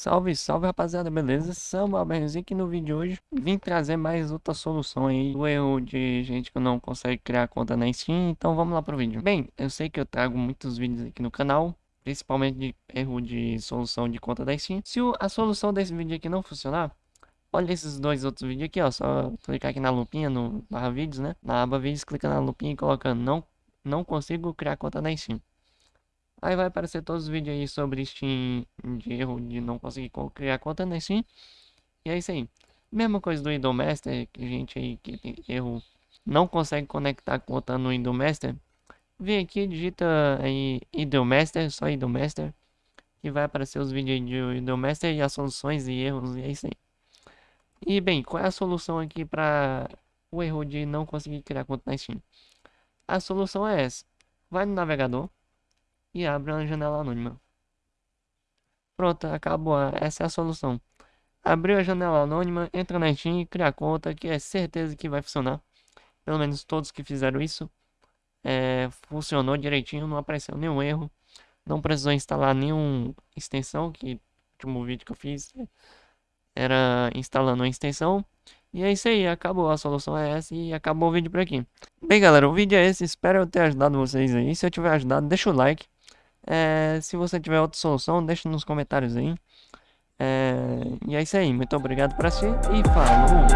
Salve, salve rapaziada, beleza? Samba Alberzinho aqui no vídeo de hoje. Vim trazer mais outra solução aí Do erro de gente que não consegue criar conta na Steam Então vamos lá pro vídeo. Bem, eu sei que eu trago muitos vídeos aqui no canal Principalmente de erro de solução de conta da Steam. Se a solução desse vídeo aqui não funcionar Olha esses dois outros vídeos aqui, ó Só clicar aqui na lupinha, no barra vídeos, né? Na aba vídeos, clica na lupinha e colocando Não, não consigo criar conta na Steam Aí vai aparecer todos os vídeos aí sobre Steam de erro de não conseguir criar conta na Steam. E é isso aí. Mesma coisa do Indomaster, que gente aí que tem erro não consegue conectar a conta no Indomaster. Vem aqui, digita aí Indomaster, só Indomaster. Que vai aparecer os vídeos de Indomaster e as soluções e erros, e é isso aí. E bem, qual é a solução aqui para o erro de não conseguir criar conta na Steam? A solução é essa. Vai no navegador e abre uma janela anônima. Pronto, acabou. Essa é a solução. Abriu a janela anônima, entra na Steam, cria conta, que é certeza que vai funcionar. Pelo menos todos que fizeram isso. É, funcionou direitinho, não apareceu nenhum erro. Não precisou instalar nenhuma extensão, que o último vídeo que eu fiz era instalando uma extensão. E é isso aí, acabou. A solução é essa e acabou o vídeo por aqui. Bem, galera, o vídeo é esse. Espero eu ter ajudado vocês aí. Se eu tiver ajudado, deixa o like. É, se você tiver outra solução, deixa nos comentários aí. É, e é isso aí. Muito obrigado por assistir e falou!